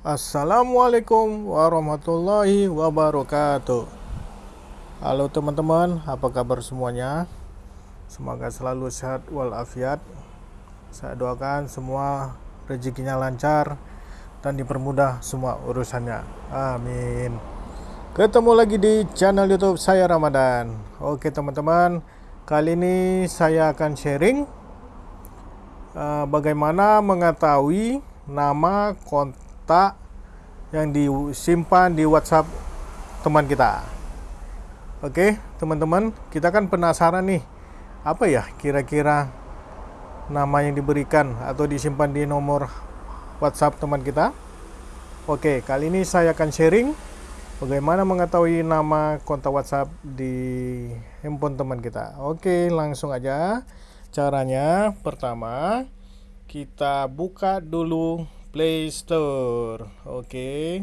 Assalamualaikum warahmatullahi wabarakatuh. Halo teman-teman, apa kabar semuanya? Semoga selalu sehat walafiat. Saya doakan semua rezekinya lancar dan dipermudah semua urusannya. Amin. Ketemu lagi di channel YouTube saya Ramadan. Oke teman-teman, kali ini saya akan sharing uh, bagaimana mengetahui nama kontak yang disimpan di WhatsApp teman kita. Oke, teman-teman, kita kan penasaran nih, apa ya kira-kira nama yang diberikan atau disimpan di nomor WhatsApp teman kita? Oke, kali ini saya akan sharing bagaimana mengetahui nama kontak WhatsApp di handphone teman kita. Oke, langsung aja. Caranya pertama, kita buka dulu Play Store. Oke.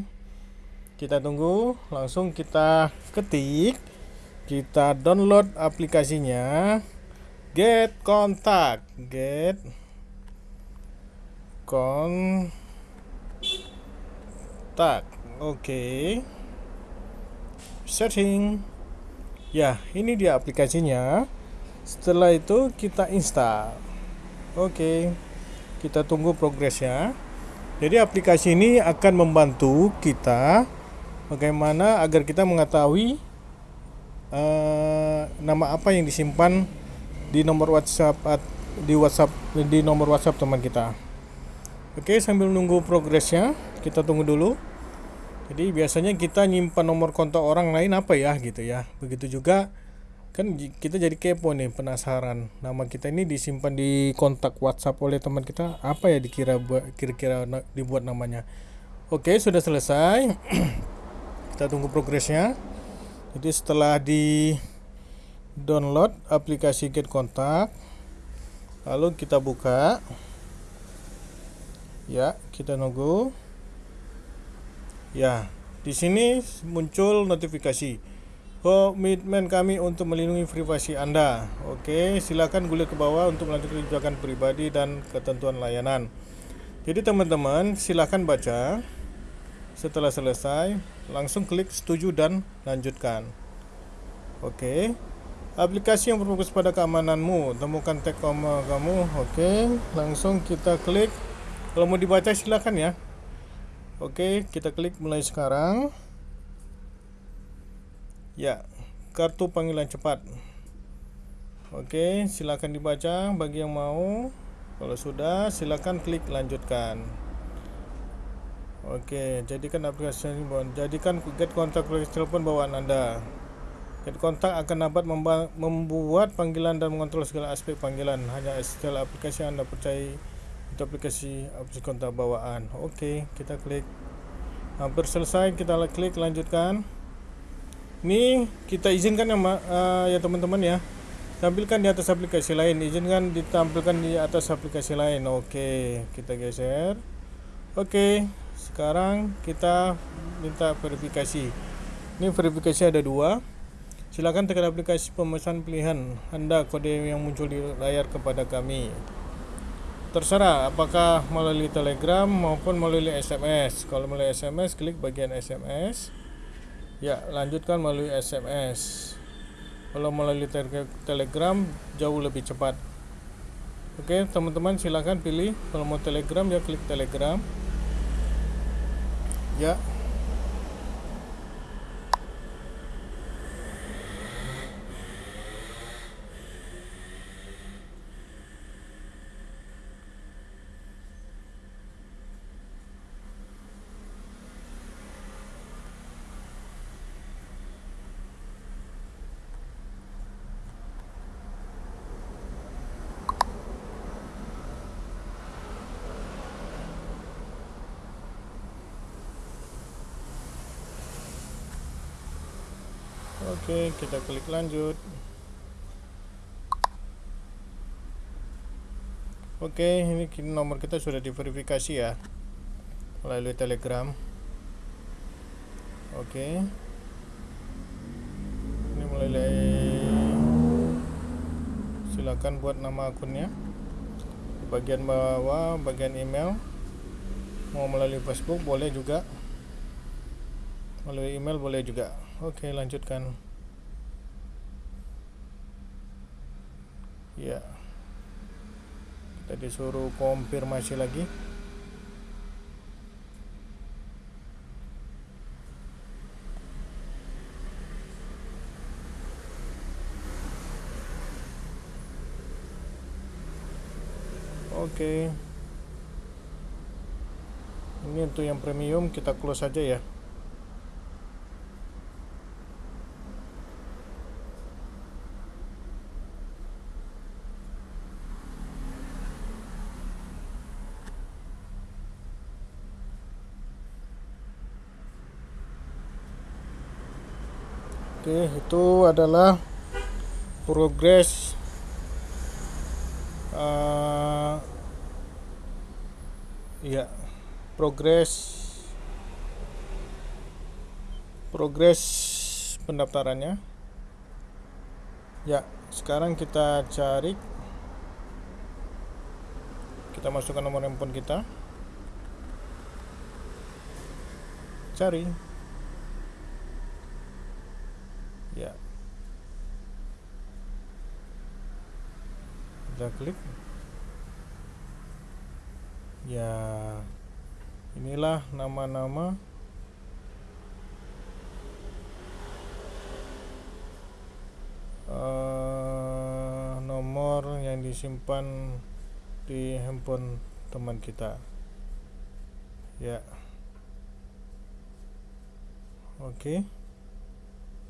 Kita tunggu, langsung kita ketik, kita download aplikasinya. Get Contact, Get Contact. Oke. Setting. Ya, ini dia aplikasinya. Setelah itu kita install. Oke kita tunggu progresnya jadi aplikasi ini akan membantu kita bagaimana agar kita mengetahui uh, nama apa yang disimpan di nomor WhatsApp di WhatsApp di nomor WhatsApp teman kita. Oke sambil nunggu progresnya kita tunggu dulu. Jadi biasanya kita nyimpan nomor kontak orang lain apa ya gitu ya. Begitu juga kan kita jadi kepo nih penasaran. Nama kita ini disimpan di kontak WhatsApp oleh teman kita. Apa ya dikira kira-kira dibuat namanya? Oke sudah selesai. Kita tunggu progresnya. Jadi setelah di download aplikasi Get Kontak lalu kita buka. Ya kita nunggu. Ya di sini muncul notifikasi komitmen kami untuk melindungi privasi Anda. Oke, silakan gulir ke bawah untuk melanjutkan kebijakan pribadi dan ketentuan layanan. Jadi teman-teman, silakan baca. Setelah selesai, langsung klik setuju dan lanjutkan. Oke. Aplikasi yang berfokus pada keamananmu, temukan tag koma kamu. Oke, langsung kita klik. Kalau mau dibaca silakan ya. Oke, kita klik mulai sekarang. Ya, kartu panggilan cepat. Oke, silakan dibaca bagi yang mau. Kalau sudah, silakan klik lanjutkan. Oke, jadikan aplikasi ini jadikan get kontak telepon bawaan Anda. Get kontak akan dapat membuat panggilan dan mengontrol segala aspek panggilan. Hanya setelah aplikasi Anda percaya itu aplikasi aplikasi kontak bawaan. Oke, kita klik. Hampir selesai, kita klik lanjutkan ini kita izinkan ya uh, ya teman-teman ya. Tampilkan di atas aplikasi lain. Izinkan ditampilkan di atas aplikasi lain. Oke kita geser. Oke sekarang kita minta verifikasi. Ini verifikasi ada dua. Silakan tekan aplikasi pemesan pilihan. Anda kode yang muncul di layar kepada kami. Terserah apakah melalui telegram maupun melalui SMS kalau melalui SMS klik bagian SMS Ya, lanjutkan melalui SMS. Kalau melalui Telegram jauh lebih cepat. Oke, teman-teman silahkan pilih kalau mau Telegram ya klik Telegram. Ya, Oke, kita klik lanjut. Oke, ini nomor kita sudah diverifikasi ya melalui Telegram. Oke. Ini mulai silakan buat nama akunnya. Di bagian bawah, bagian email. mau melalui Facebook boleh juga melalui email boleh juga oke lanjutkan ya. Kita disuruh konfirmasi lagi. Oke. Ini untuk yang premium kita close saja ya Oke, itu adalah progres uh, ya progres progres pendaftarannya. Ya, sekarang kita cari kita masukkan nomor handphone kita. Cari ya kita klik ya inilah nama-nama uh, nomor yang disimpan di handphone teman kita ya oke.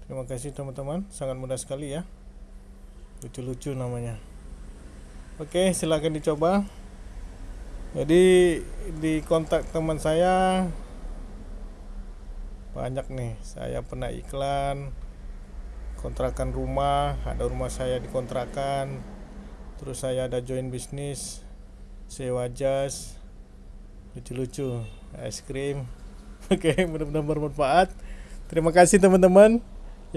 Terima kasih teman-teman, sangat mudah sekali ya. Lucu-lucu namanya. Oke, silahkan dicoba. Jadi di kontak teman saya banyak nih. Saya pernah iklan kontrakan rumah, ada rumah saya dikontrakan. Terus saya ada join bisnis, sewa jas, lucu-lucu, es krim. Oke, mudah-mudahan bermanfaat. Terima kasih teman-teman.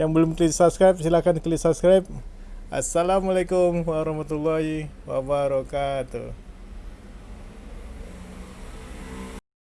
Yang belum klik subscribe silahkan klik subscribe. Assalamualaikum warahmatullahi wabarakatuh.